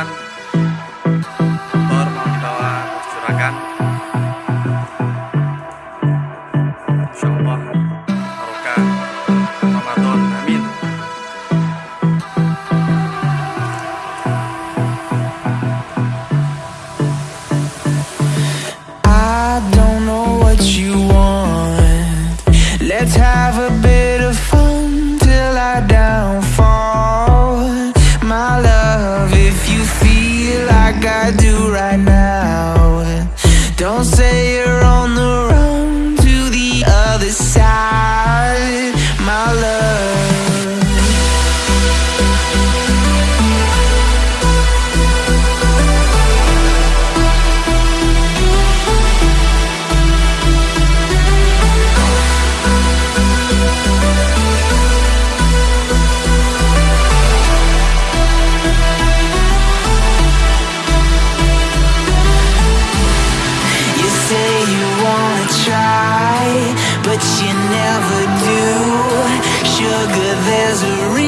kebetulan motor mau dibawa ke juragan insyaallah barokah. Ramadan amin. I don't know what you want. Let's have you right now. Don't say there's a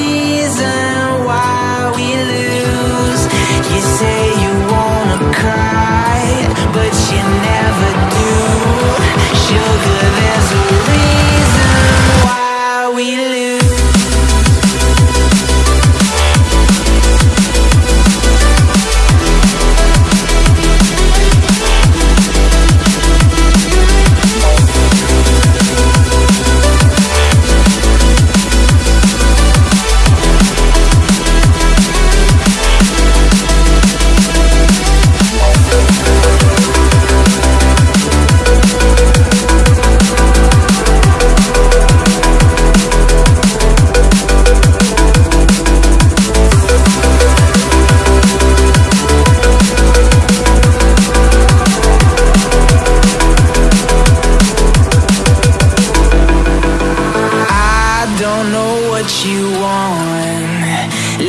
you want.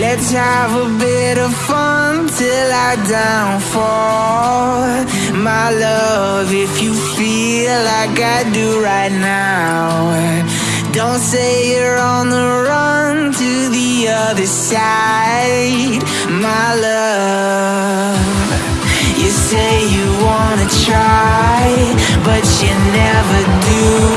Let's have a bit of fun till I downfall. My love, if you feel like I do right now, don't say you're on the run to the other side. My love, you say you wanna try, but you never do.